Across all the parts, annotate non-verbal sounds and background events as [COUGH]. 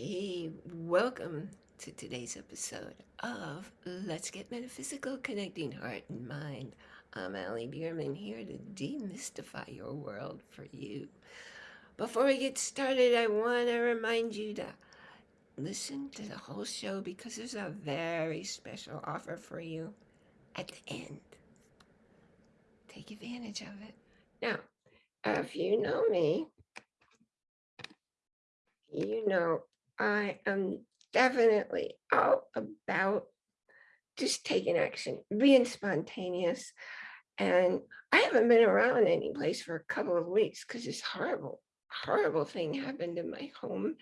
Hey, welcome to today's episode of Let's Get Metaphysical Connecting Heart and Mind. I'm Ali Bierman here to demystify your world for you. Before we get started, I want to remind you to listen to the whole show because there's a very special offer for you at the end. Take advantage of it. Now, if you know me, you know I am definitely all about just taking action, being spontaneous. And I haven't been around any place for a couple of weeks because this horrible, horrible thing happened in my home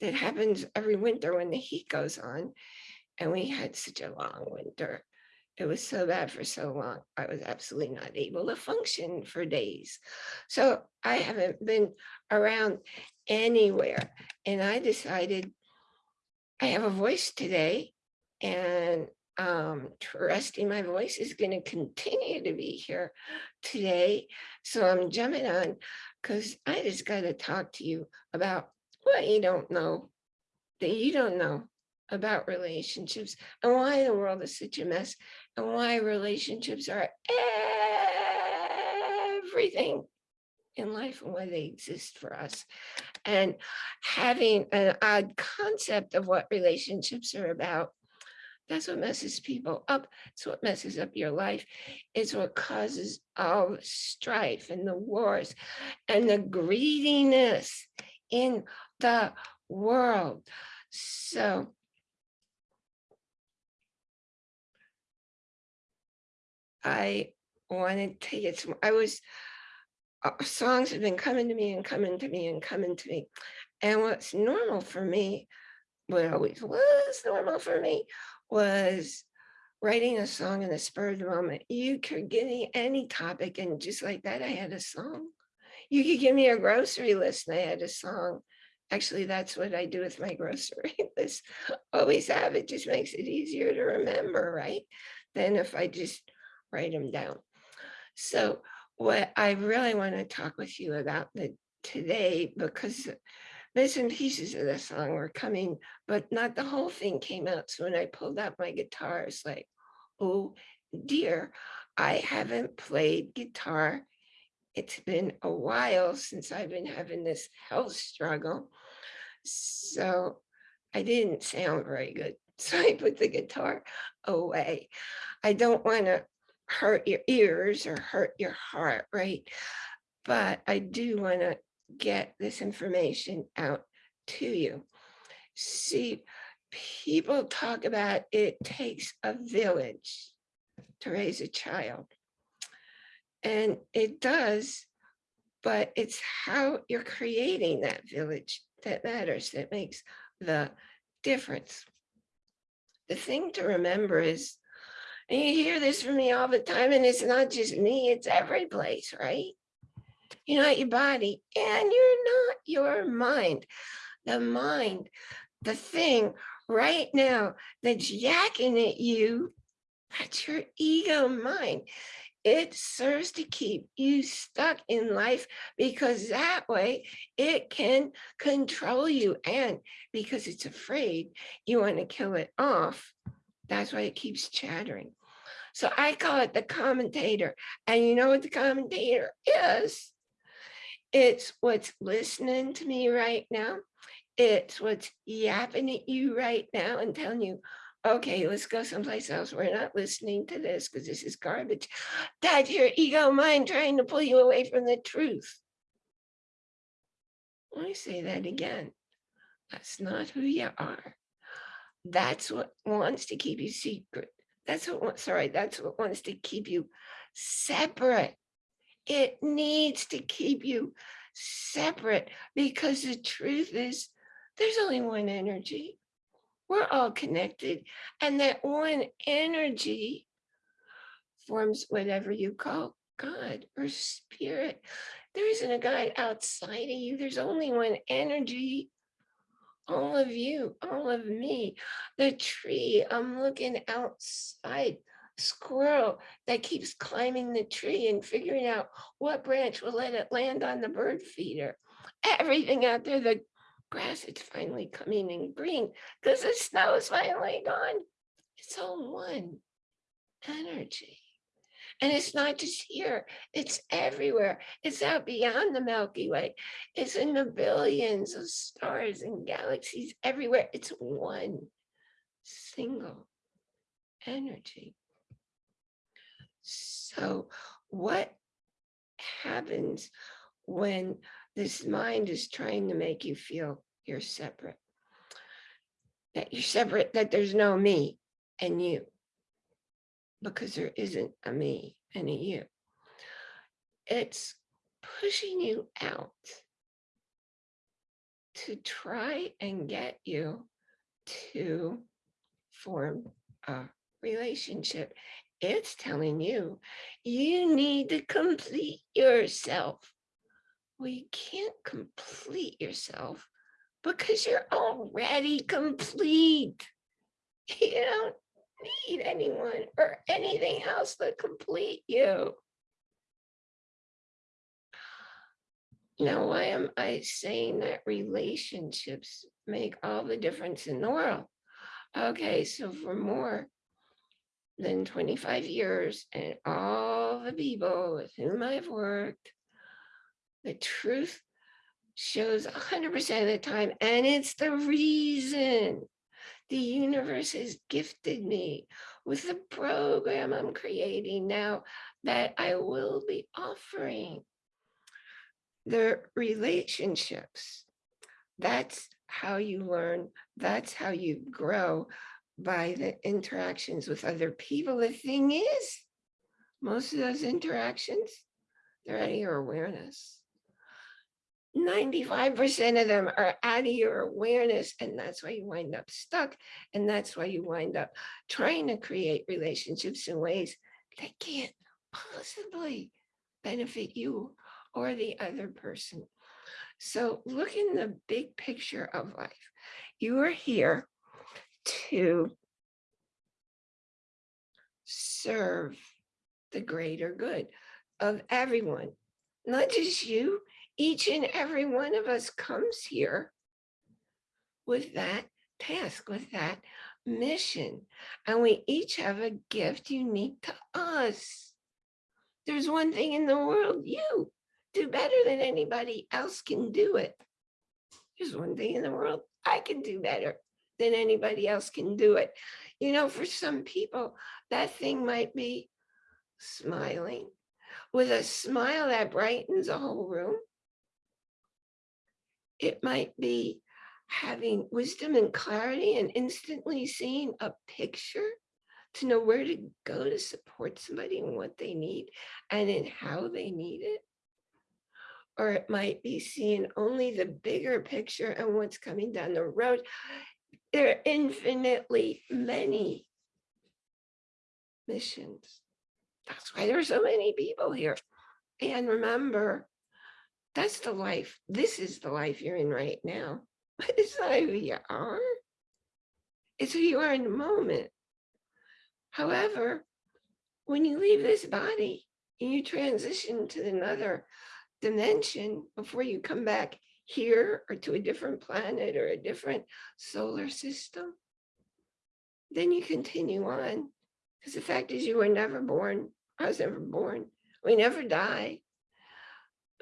that happens every winter when the heat goes on. And we had such a long winter. It was so bad for so long. I was absolutely not able to function for days. So I haven't been around anywhere. And I decided I have a voice today and um, trusting my voice is going to continue to be here today. So I'm jumping on because I just got to talk to you about what you don't know that you don't know about relationships and why the world is such a mess and why relationships are everything in life and why they exist for us. And having an odd concept of what relationships are about, that's what messes people up. It's what messes up your life. It's what causes all the strife and the wars and the greediness in the world. So I wanted to get some, I was uh, songs have been coming to me and coming to me and coming to me. And what's normal for me, what always was normal for me, was writing a song in the spur of the moment. You could give me any topic and just like that, I had a song. You could give me a grocery list and I had a song. Actually, that's what I do with my [LAUGHS] grocery list. Always have it, just makes it easier to remember, right? Than if I just write them down. So what I really want to talk with you about the, today, because bits and pieces of the song were coming, but not the whole thing came out. So when I pulled out my guitar, it's like, oh dear, I haven't played guitar. It's been a while since I've been having this health struggle. So I didn't sound very good. [LAUGHS] So I put the guitar away. I don't want to hurt your ears or hurt your heart, right? But I do want to get this information out to you. See, people talk about it takes a village to raise a child. And it does, but it's how you're creating that village that matters, that makes the difference. The thing to remember is and you hear this from me all the time, and it's not just me, it's every place, right? You're not your body, and you're not your mind. The mind, the thing right now that's yakking at you, that's your ego mind. It serves to keep you stuck in life because that way it can control you. And because it's afraid, you want to kill it off. That's why it keeps chattering. So I call it the commentator. And you know what the commentator is? It's what's listening to me right now. It's what's yapping at you right now and telling you, okay, let's go someplace else. We're not listening to this because this is garbage. That's your ego mind trying to pull you away from the truth. Let me say that again. That's not who you are. That's what wants to keep you secret. That's what, sorry, that's what wants to keep you separate. It needs to keep you separate because the truth is there's only one energy. We're all connected. And that one energy forms whatever you call God or spirit. There isn't a God outside of you. There's only one energy all of you, all of me, the tree, I'm looking outside, squirrel that keeps climbing the tree and figuring out what branch will let it land on the bird feeder. Everything out there, the grass is finally coming in green because the snow is finally gone. It's all one energy. And it's not just here, it's everywhere. It's out beyond the Milky Way. It's in the billions of stars and galaxies everywhere. It's one single energy. So what happens when this mind is trying to make you feel you're separate? That you're separate, that there's no me and you because there isn't a me and a you. It's pushing you out to try and get you to form a relationship. It's telling you, you need to complete yourself. Well, you can't complete yourself because you're already complete. You don't need anyone or anything else to complete you. Now, why am I saying that relationships make all the difference in the world? Okay, so for more than 25 years and all the people with whom I've worked, the truth shows 100% of the time, and it's the reason the universe has gifted me with the program I'm creating now that I will be offering. The relationships, that's how you learn, that's how you grow by the interactions with other people. The thing is, most of those interactions, they're out of your awareness. 95% of them are out of your awareness and that's why you wind up stuck and that's why you wind up trying to create relationships in ways that can't possibly benefit you or the other person. So look in the big picture of life. You are here to serve the greater good of everyone, not just you, each and every one of us comes here with that task, with that mission. And we each have a gift unique to us. There's one thing in the world, you do better than anybody else can do it. There's one thing in the world, I can do better than anybody else can do it. You know, for some people, that thing might be smiling with a smile that brightens a whole room it might be having wisdom and clarity and instantly seeing a picture to know where to go to support somebody and what they need and in how they need it. Or it might be seeing only the bigger picture and what's coming down the road. There are infinitely many missions. That's why there's so many people here. And remember, that's the life. This is the life you're in right now. [LAUGHS] It's not who you are. It's who you are in the moment. However, when you leave this body and you transition to another dimension before you come back here or to a different planet or a different solar system, then you continue on. Because the fact is you were never born. I was never born. We never die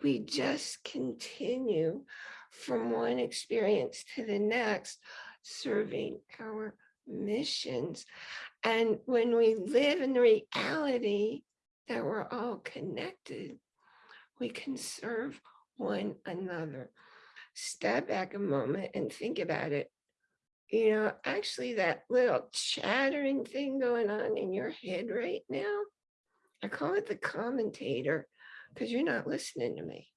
we just continue from one experience to the next, serving our missions. And when we live in the reality that we're all connected, we can serve one another. Step back a moment and think about it. You know, actually that little chattering thing going on in your head right now, I call it the commentator because you're not listening to me.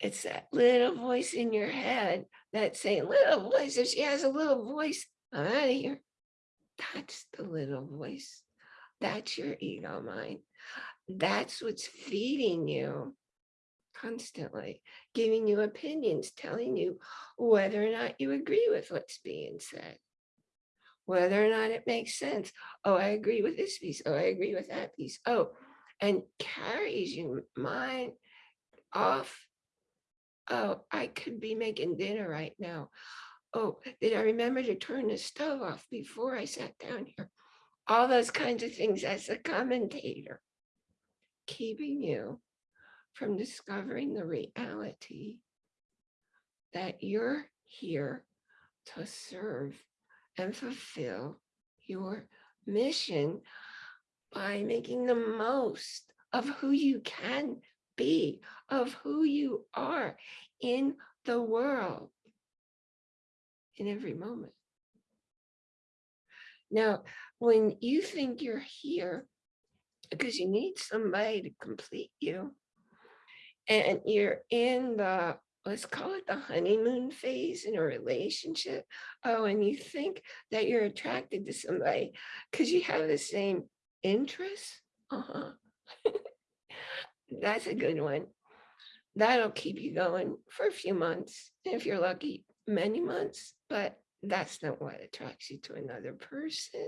It's that little voice in your head that's saying, little voice, if she has a little voice, I'm out of here. That's the little voice. That's your ego mind. That's what's feeding you constantly, giving you opinions, telling you whether or not you agree with what's being said, whether or not it makes sense. Oh, I agree with this piece. Oh, I agree with that piece. Oh, and carries your mind off Oh, I could be making dinner right now. Oh, did I remember to turn the stove off before I sat down here? All those kinds of things as a commentator, keeping you from discovering the reality that you're here to serve and fulfill your mission by making the most of who you can be, of who you are in the world in every moment. Now, when you think you're here because you need somebody to complete you, and you're in the, let's call it the honeymoon phase in a relationship. Oh, and you think that you're attracted to somebody because you have the same interests. Uh-huh. [LAUGHS] That's a good one. That'll keep you going for a few months. If you're lucky, many months, but that's not what attracts you to another person.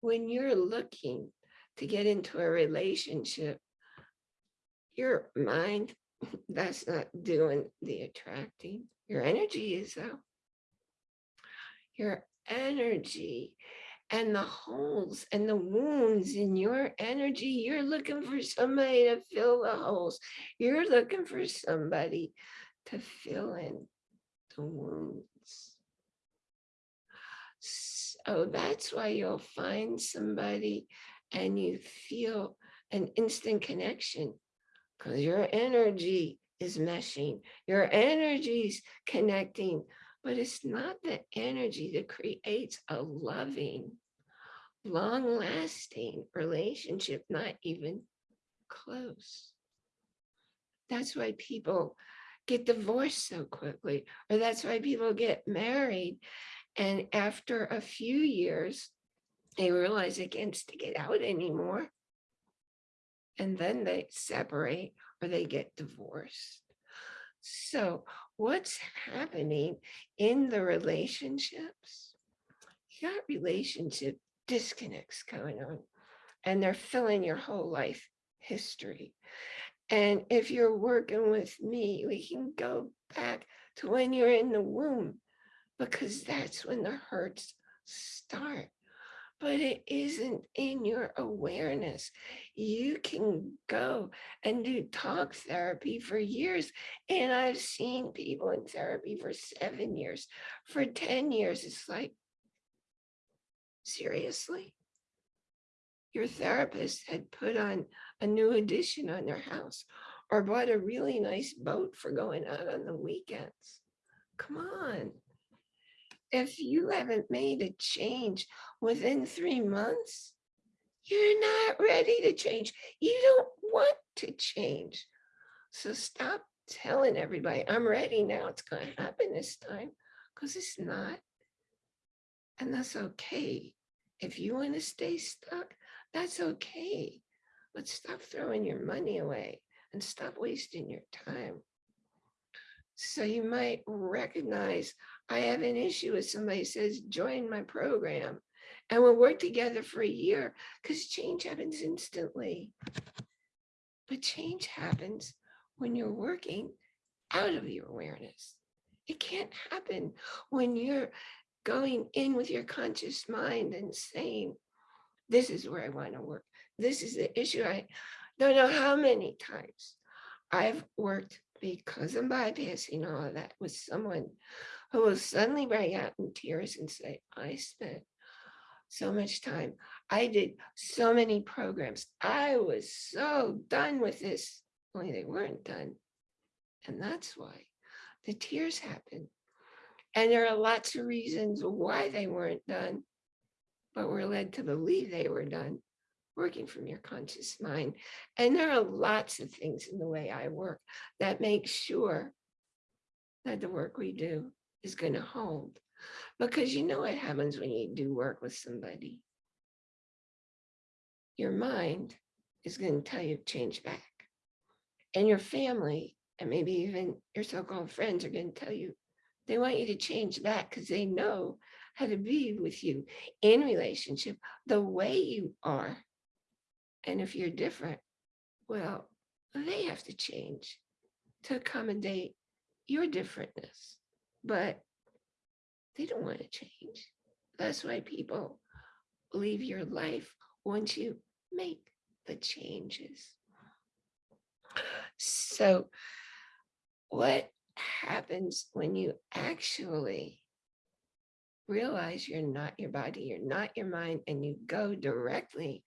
When you're looking to get into a relationship, your mind, [LAUGHS] that's not doing the attracting. Your energy is though. Your energy and the holes and the wounds in your energy, you're looking for somebody to fill the holes. You're looking for somebody to fill in the wounds. So that's why you'll find somebody and you feel an instant connection because your energy is meshing, your energy's connecting, but it's not the energy that creates a loving, long lasting relationship, not even close. That's why people get divorced so quickly, or that's why people get married. And after a few years, they realize they can't stick it out anymore and then they separate or they get divorced. So what's happening in the relationships? You got relationship disconnects going on and they're filling your whole life history. And if you're working with me, we can go back to when you're in the womb because that's when the hurts start but it isn't in your awareness. You can go and do talk therapy for years. And I've seen people in therapy for seven years, for 10 years. It's like, seriously? Your therapist had put on a new addition on their house or bought a really nice boat for going out on the weekends. Come on if you haven't made a change within three months, you're not ready to change. You don't want to change. So stop telling everybody, I'm ready now, it's going to happen this time, because it's not. And that's okay. If you want to stay stuck, that's okay. But stop throwing your money away and stop wasting your time. So you might recognize I have an issue with somebody says, join my program. And we'll work together for a year because change happens instantly. But change happens when you're working out of your awareness. It can't happen when you're going in with your conscious mind and saying, this is where I want to work. This is the issue. I don't know how many times I've worked because I'm bypassing all of that with someone who will suddenly break out in tears and say, I spent so much time. I did so many programs. I was so done with this, only they weren't done. And that's why the tears happen. And there are lots of reasons why they weren't done, but we're led to believe they were done working from your conscious mind. And there are lots of things in the way I work that make sure that the work we do is going to hold. Because you know what happens when you do work with somebody. Your mind is going to tell you to change back. And your family, and maybe even your so-called friends are going to tell you they want you to change back because they know how to be with you in relationship the way you are. And if you're different, well, they have to change to accommodate your differentness, but they don't want to change. That's why people leave your life once you make the changes. So what happens when you actually realize you're not your body, you're not your mind, and you go directly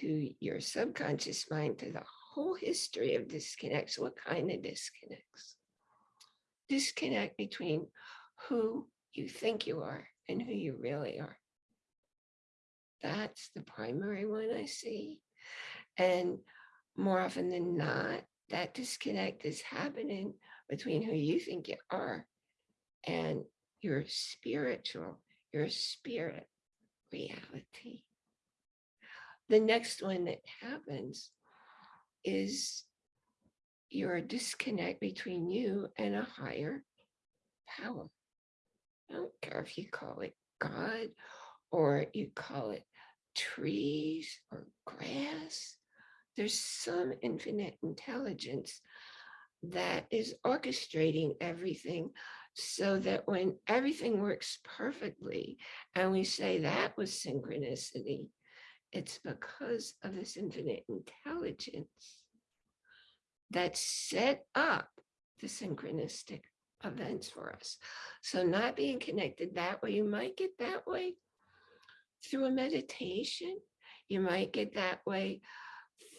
to your subconscious mind, to the whole history of disconnects. What kind of disconnects? Disconnect between who you think you are and who you really are. That's the primary one I see. And more often than not, that disconnect is happening between who you think you are and your spiritual, your spirit reality. The next one that happens is your disconnect between you and a higher power. I don't care if you call it God or you call it trees or grass. There's some infinite intelligence that is orchestrating everything so that when everything works perfectly and we say that was synchronicity, it's because of this infinite intelligence that set up the synchronistic events for us. So not being connected that way, you might get that way through a meditation. You might get that way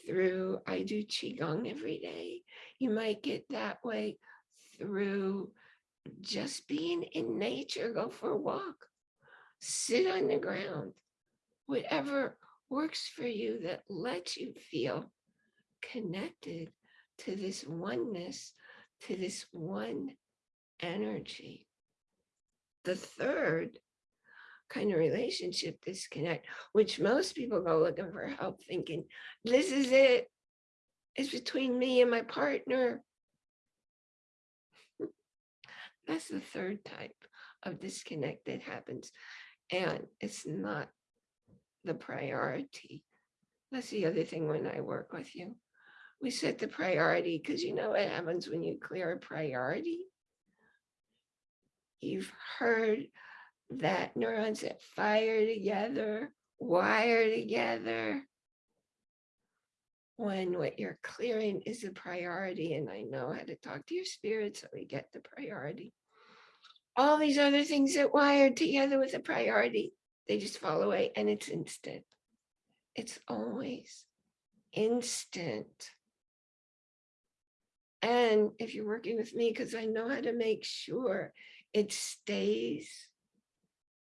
through, I do Qigong every day. You might get that way through just being in nature, go for a walk, sit on the ground, whatever works for you that lets you feel connected to this oneness, to this one energy. The third kind of relationship disconnect, which most people go looking for help thinking, this is it. It's between me and my partner. [LAUGHS] That's the third type of disconnect that happens. And it's not the priority. That's the other thing when I work with you. We set the priority because you know what happens when you clear a priority? You've heard that neurons that fire together, wire together. When what you're clearing is a priority, and I know how to talk to your spirit, so we get the priority. All these other things that wired together with a priority, they just fall away and it's instant. It's always instant. And if you're working with me, because I know how to make sure it stays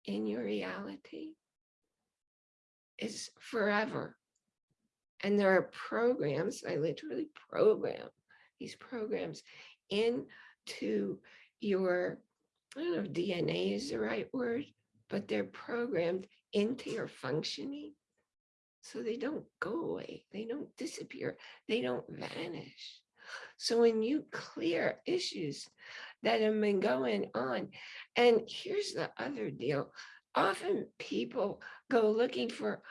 in your reality, is forever. And there are programs, I literally program these programs into your, I don't know if DNA is the right word, but they're programmed into your functioning. So they don't go away, they don't disappear, they don't vanish. So when you clear issues that have been going on, and here's the other deal, often people go looking for,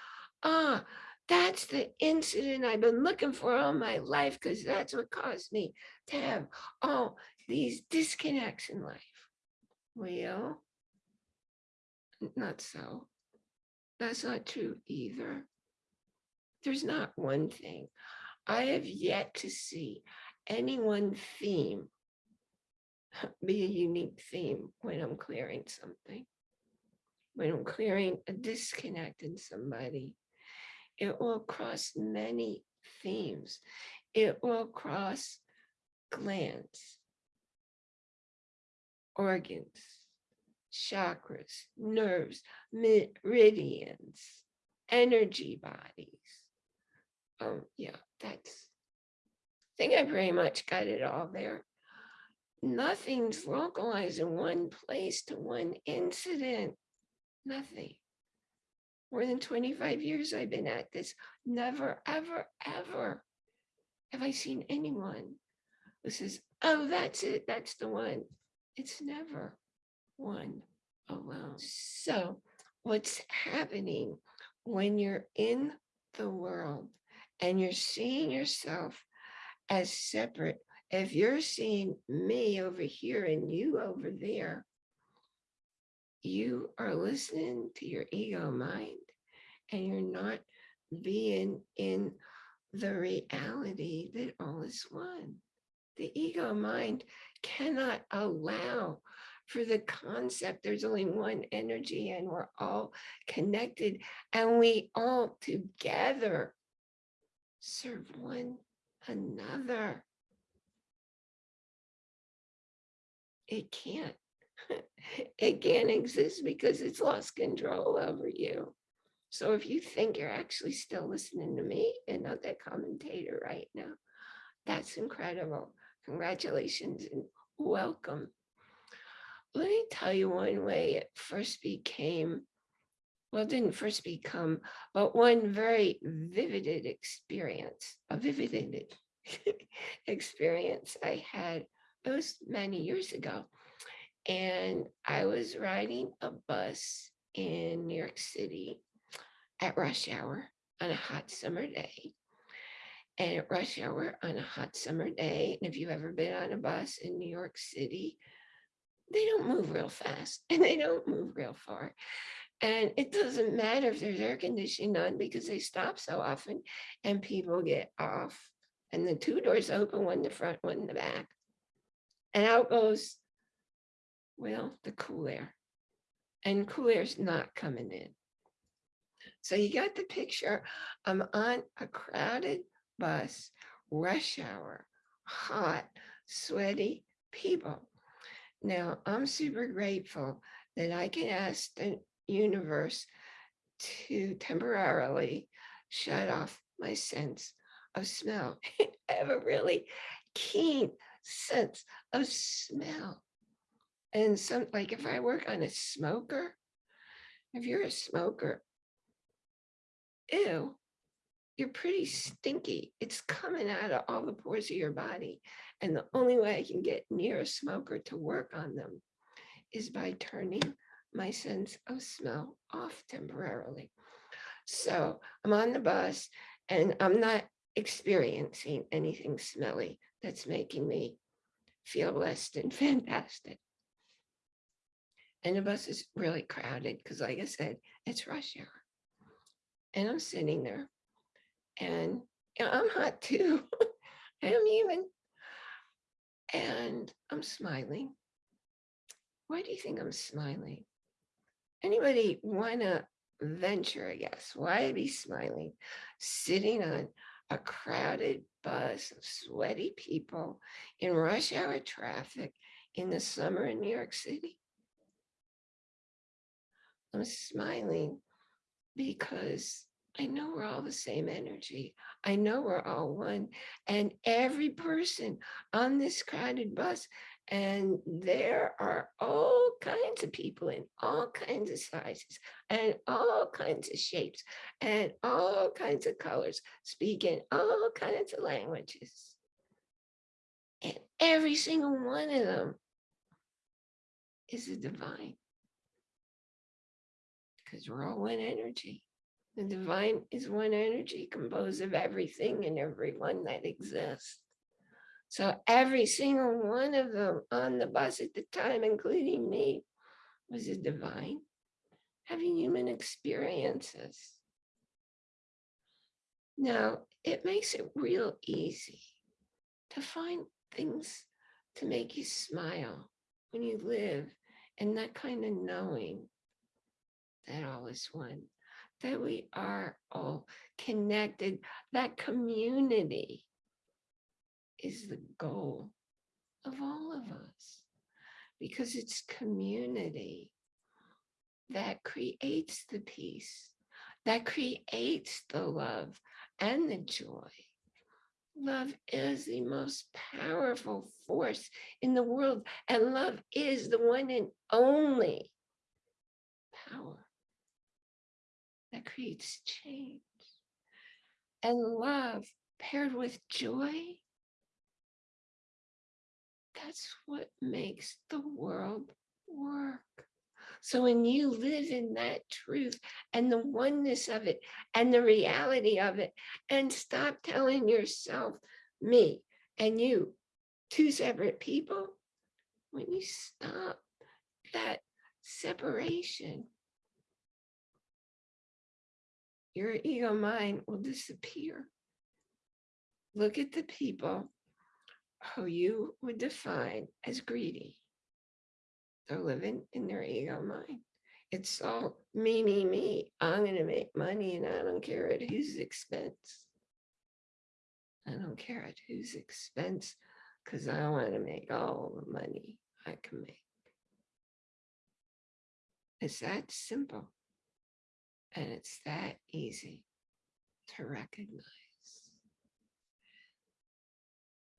ah, that's the incident I've been looking for all my life because that's what caused me to have all these disconnects in life. Well, not so. That's not true either. There's not one thing. I have yet to see any one theme [LAUGHS] be a unique theme when I'm clearing something. When I'm clearing a disconnect in somebody, it will cross many themes. It will cross glands, organs, chakras, nerves, meridians, energy bodies. Um, yeah, that's, think I pretty much got it all there. Nothing's localized in one place to one incident, nothing. More than 25 years I've been at this, never, ever, ever have I seen anyone who says, oh, that's it, that's the one. It's never one alone. So what's happening when you're in the world and you're seeing yourself as separate if you're seeing me over here and you over there, you are listening to your ego mind and you're not being in the reality that all is one. The ego mind cannot allow for the concept there's only one energy and we're all connected and we all together serve one another. It can't. [LAUGHS] it can't exist because it's lost control over you. So if you think you're actually still listening to me and not that commentator right now, that's incredible. Congratulations and welcome. Let me tell you one way it first became, well, didn't first become, but one very vivid experience, a vivid [LAUGHS] experience I had, it was many years ago. And I was riding a bus in New York City at rush hour on a hot summer day. And at rush hour on a hot summer day, and if you've ever been on a bus in New York City, they don't move real fast [LAUGHS] and they don't move real far. And it doesn't matter if there's air conditioning on because they stop so often and people get off and the two doors open, one in the front, one in the back. And out goes, well, the cool air. And cool air's not coming in. So you got the picture. I'm on a crowded bus, rush hour, hot, sweaty people. Now, I'm super grateful that I can ask the universe to temporarily shut off my sense of smell. [LAUGHS] I have a really keen sense of smell. And some, like if I work on a smoker, if you're a smoker, ew, you're pretty stinky. It's coming out of all the pores of your body. And the only way I can get near a smoker to work on them is by turning my sense of smell off temporarily. So I'm on the bus and I'm not experiencing anything smelly that's making me feel less than [LAUGHS] fantastic. And the bus is really crowded because like I said, it's rush hour. And I'm sitting there and I'm hot too. [LAUGHS] I am even. And I'm smiling. Why do you think I'm smiling? Anybody want to venture a guess? Why be smiling? Sitting on a crowded bus of sweaty people in rush hour traffic in the summer in New York City? I'm smiling because I know we're all the same energy. I know we're all one. And every person on this crowded bus, and there are all kinds of people in all kinds of sizes and all kinds of shapes and all kinds of colors, speaking all kinds of languages. And every single one of them is a divine because we're all one energy. The divine is one energy composed of everything and everyone that exists. So every single one of them on the bus at the time, including me, was a divine having human experiences. Now, it makes it real easy to find things to make you smile when you live in that kind of knowing that all is one that we are all connected. That community is the goal of all of us because it's community that creates the peace, that creates the love and the joy. Love is the most powerful force in the world, and love is the one and only power that creates change. And love paired with joy, that's what makes the world work. So when you live in that truth and the oneness of it and the reality of it, and stop telling yourself, me and you, two separate people. When you stop that separation, your ego mind will disappear. Look at the people who you would define as greedy. They're living in their ego mind. It's all me, me, me. I'm going to make money and I don't care at whose expense. I don't care at whose expense because I want to make all the money I can make. It's that simple. And it's that easy to recognize.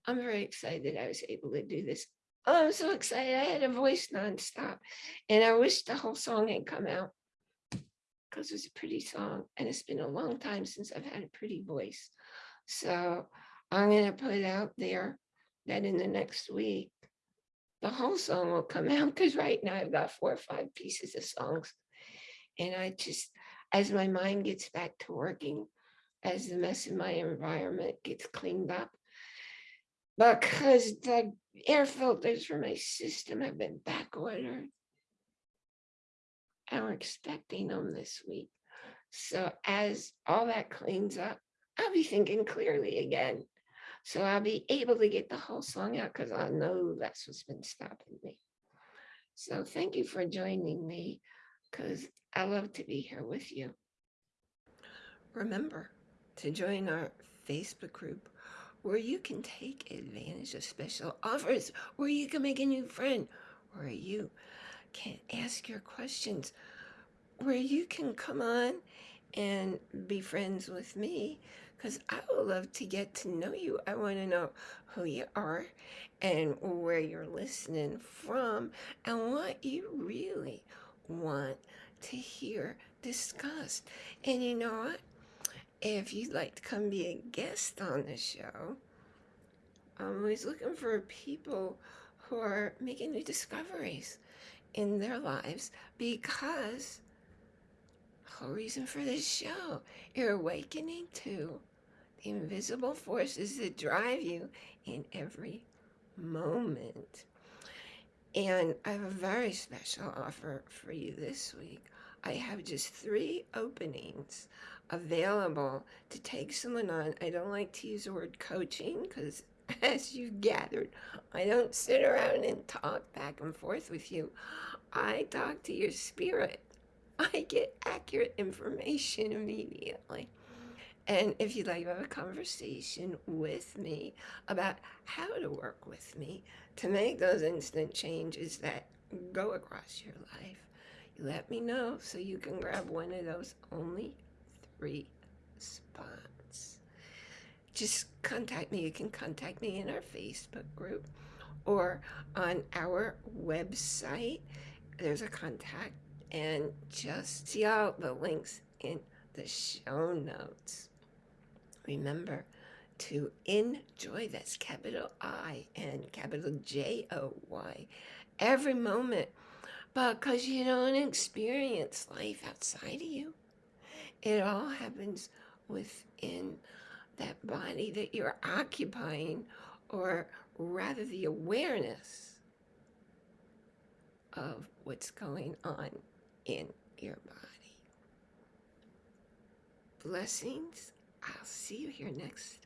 I'm very excited that I was able to do this. Oh, I'm so excited. I had a voice nonstop. And I wish the whole song had come out because it was a pretty song. And it's been a long time since I've had a pretty voice. So I'm going to put out there that in the next week, the whole song will come out because right now I've got four or five pieces of songs. And I just, as my mind gets back to working, as the mess in my environment gets cleaned up, because the air filters for my system have been back ordered. And we're expecting them this week. So as all that cleans up, I'll be thinking clearly again. So I'll be able to get the whole song out because I know that's what's been stopping me. So thank you for joining me because I love to be here with you. Remember to join our Facebook group where you can take advantage of special offers, where you can make a new friend, where you can ask your questions, where you can come on and be friends with me because I would love to get to know you. I want to know who you are and where you're listening from and what you really want to hear discussed. And you know what? If you'd like to come be a guest on the show, I'm always looking for people who are making new discoveries in their lives because whole reason for this show. You're awakening to the invisible forces that drive you in every moment. And I have a very special offer for you this week. I have just three openings available to take someone on. I don't like to use the word coaching because [LAUGHS] as you've gathered, I don't sit around and talk back and forth with you. I talk to your spirit. [LAUGHS] I get accurate information immediately. And if you'd like to have a conversation with me about how to work with me to make those instant changes that go across your life, let me know so you can grab one of those only three spots. Just contact me. You can contact me in our Facebook group or on our website. There's a contact and just see all the links in the show notes. Remember to enjoy, that's capital I and capital J O Y, every moment because you don't experience life outside of you. It all happens within that body that you're occupying, or rather, the awareness of what's going on in your body. Blessings. I'll see you here next